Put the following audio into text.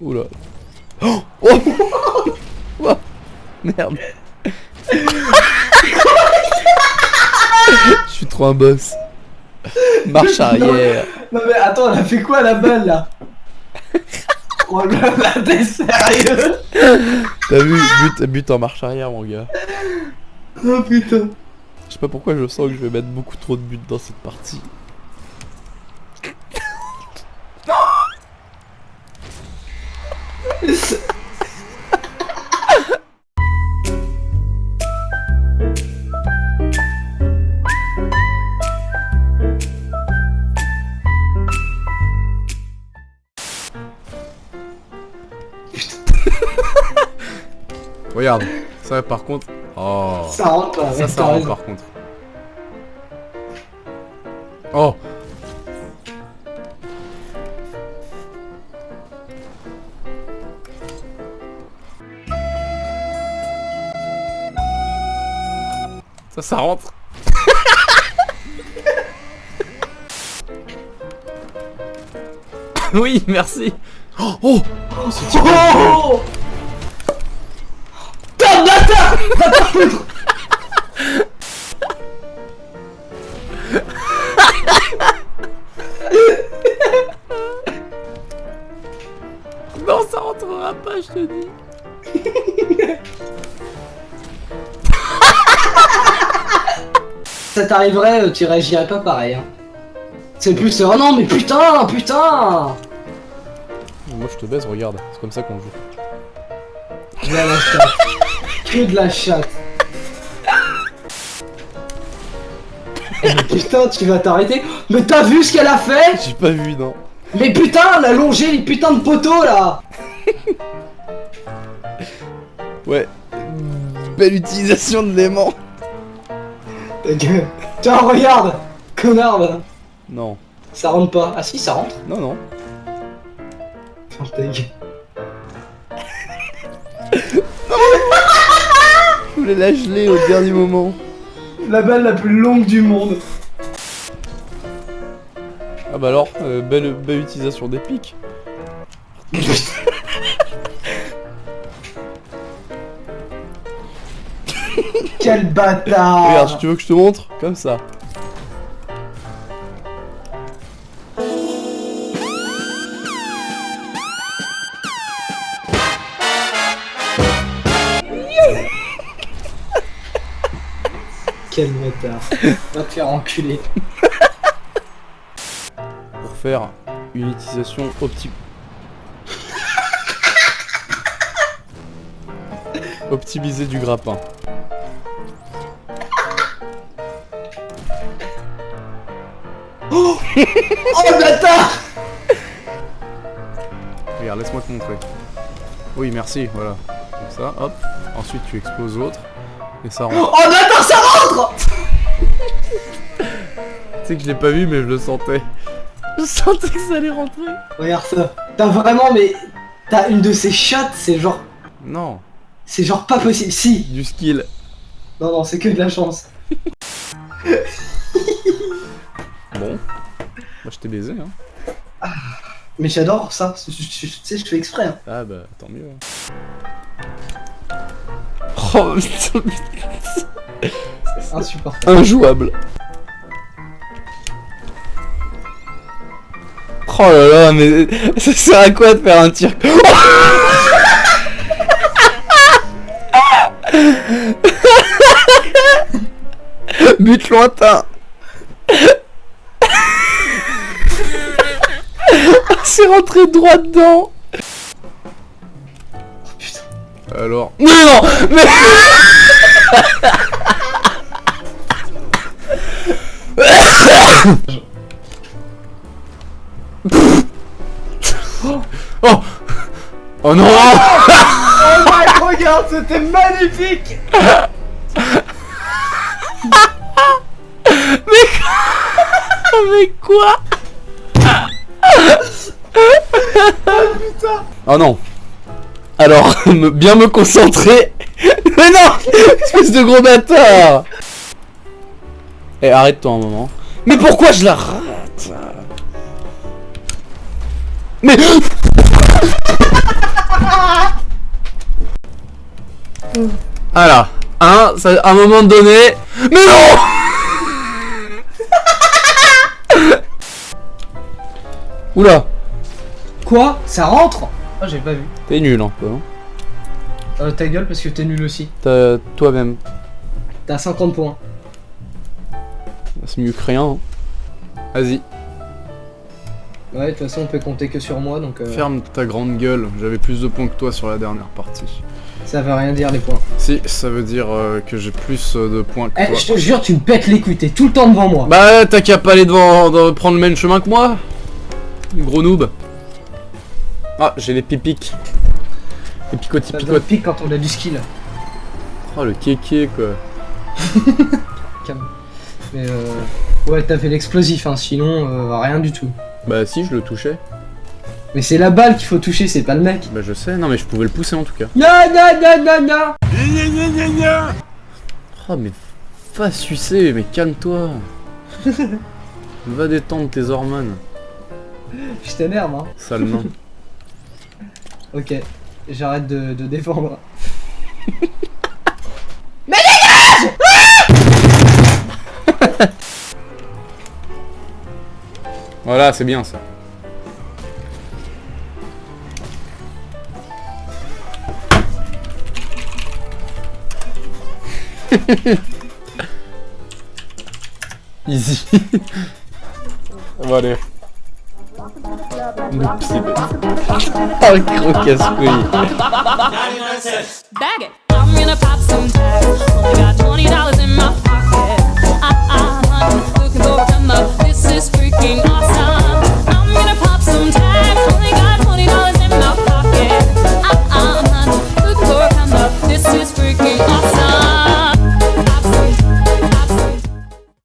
Oula. Oh, oh Oh Merde. Je suis trop un boss. Marche arrière. Non mais attends, elle a fait quoi la balle là? Oh là là, t'es sérieux? T'as vu, but, but en marche arrière, mon gars. Oh putain Je sais pas pourquoi je sens que je vais mettre beaucoup trop de buts dans cette partie. Regarde, ça par contre. Oh. Ça rentre pas, Ça, rentre par contre. Oh Ça, ça rentre Oui, merci Oh, oh. Oh Va te foutre Non, ça rentrera pas, je te dis Ça t'arriverait, euh, tu réagirais pas pareil. Hein. C'est plus, oh non mais putain, putain Moi, je te baise, regarde, c'est comme ça qu'on joue. Là, Que de la chatte. Eh, mais putain, tu vas t'arrêter Mais t'as vu ce qu'elle a fait? J'ai pas vu, non Mais putain, elle a longé les putains de poteaux là Ouais. Belle utilisation de l'aimant. Tiens, regarde Connard, là. Non. Ça rentre pas. Ah si, ça rentre. Non, non. Ferme voulais la geler au dernier moment. La balle la plus longue du monde. Ah bah alors, euh, belle, belle utilisation des pics. Quel bâtard Regarde, tu veux que je te montre Comme ça. Quel bâtard. Va te faire enculer. Pour faire une utilisation optique. Optimiser du grappin. Oh le bâtard Regarde, laisse-moi te montrer. Oui, merci, voilà. Comme ça, hop. Ensuite, tu exploses l'autre. Et ça rentre. Oh le bâtard, ça rentre Tu sais que je l'ai pas vu, mais je le sentais. Je sentais que ça allait rentrer. Regarde ça. T'as vraiment, mais... T'as une de ces chattes, c'est genre... Non, C'est genre pas possible. Si du skill. Non, non, c'est que de la chance. Bon. Moi, je t'ai baisé, hein. Mais j'adore ça. Tu sais, je fais exprès. Hein. Ah bah, tant mieux. hein. Oh, putain, C'est insupportable. injouable. Oh là là, mais ça sert à quoi de faire un tir But lointain C'est rentré droit dedans Alors... Mais non Mais... Oh Oh non Oh Mike, regarde, c'était magnifique. Mais quoi Oh non Alors, me- bien me concentrer. Mais non Espèce de gros bâtard. Eh, arrête-toi un moment. Mais pourquoi je la rate? Mais Voilà. Un, ça- à un moment donné. Mais non! Oula, Quoi? Ça rentre? Ah, j'ai pas vu. t'es nul un peu. Hein. Euh, ta gueule parce que t'es nul aussi. T'as- Toi-même. T'as 50 points. C'est mieux que rien. hein. Vas-y, Ouais, de toute façon, on peut compter que sur moi, donc euh, ferme ta grande gueule. J'avais plus de points que toi sur la dernière partie. ça veut rien dire les points. Si, ça veut dire euh, que j'ai plus de points que Eh, toi. je te jure, tu me pètes les couilles, t'es tout le temps devant moi. Bah, t'as qu'à pas aller devant, de prendre le même chemin que moi. Gros noob. Ah, j'ai les pipiques. Les picotis Ça donne pique quand on a du skill. Oh, le kéké quoi. Calme. Mais euh... Ouais, t'as fait l'explosif, hein, sinon euh, rien du tout. Bah, si, je le touchais. Mais c'est la balle qu'il faut toucher, c'est pas le mec. Bah, je sais. Non, mais je pouvais le pousser en tout cas. Non, non, non, non, non Oh, mais va sucer, mais calme-toi. va détendre tes hormones. Je t'énerve, hein. Sale nain. Ok, j'arrête de, de défendre. Voilà, c'est bien ça. Easy. Bon, Oh, gros casse-couille. Bag it. I'm gonna pop some tags. Only got twenty dollars in my pocket. Ah ah,